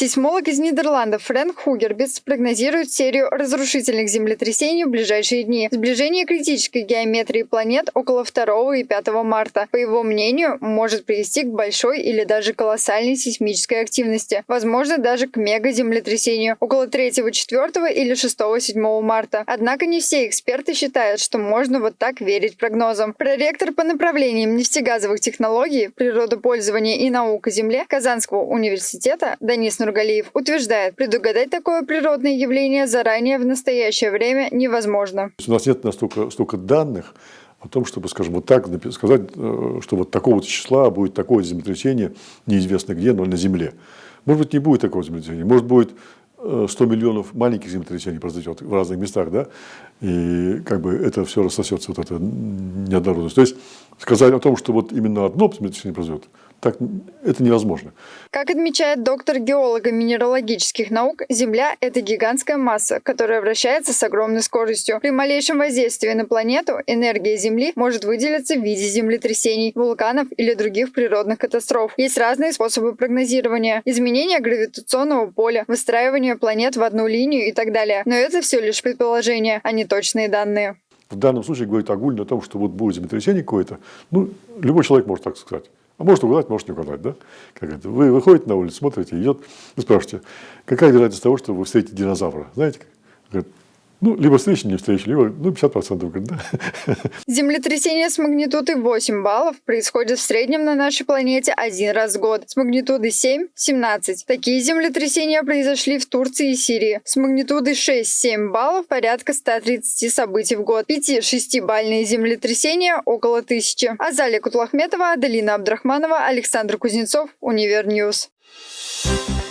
Сейсмолог из Нидерландов Фрэнк Хугербитс прогнозирует серию разрушительных землетрясений в ближайшие дни. Сближение критической геометрии планет около 2 и 5 марта, по его мнению, может привести к большой или даже колоссальной сейсмической активности, возможно, даже к мегаземлетрясению около 3, 4 или 6, 7 марта. Однако не все эксперты считают, что можно вот так верить прогнозам. Проректор по направлениям нефтегазовых технологий, природопользования и наук о Земле Казанского университета Данис Нургалиев утверждает, предугадать такое природное явление заранее в настоящее время невозможно. У нас нет настолько столько данных о том, чтобы, скажем, вот так сказать, э, что вот такого числа будет такое землетрясение, неизвестно где, но на Земле. Может быть, не будет такого землетрясения, может быть 100 э, миллионов маленьких землетрясений произойдет в разных местах, да, и как бы это все рассосется, вот эта неоднородность. То есть сказать о том, что вот именно одно землетрясение произойдет, так, это невозможно. Как отмечает доктор геолога минералогических наук, Земля – это гигантская масса, которая вращается с огромной скоростью. При малейшем воздействии на планету энергия Земли может выделиться в виде землетрясений, вулканов или других природных катастроф. Есть разные способы прогнозирования – изменение гравитационного поля, выстраивание планет в одну линию и так далее. Но это все лишь предположения, а не точные данные. В данном случае говорит огульно о том, что вот будет землетрясение какое-то. Ну, любой человек может так сказать. А может угадать, может не угадать, да? Как это? Вы выходите на улицу, смотрите, идет, вы спрашиваете, какая вероятность того, что вы встретите динозавра? Знаете? Ну, либо встречи, не встречи, либо ну, 50%, говорит, да. Землетрясение с магнитудой 8 баллов происходит в среднем на нашей планете один раз в год. С магнитудой 7 – 17. Такие землетрясения произошли в Турции и Сирии. С магнитудой 6-7 баллов порядка 130 событий в год. 5-6-бальные землетрясения – около тысячи. Азалия Кутлахметова, Аделина Абдрахманова, Александр Кузнецов, Универньюз. Thank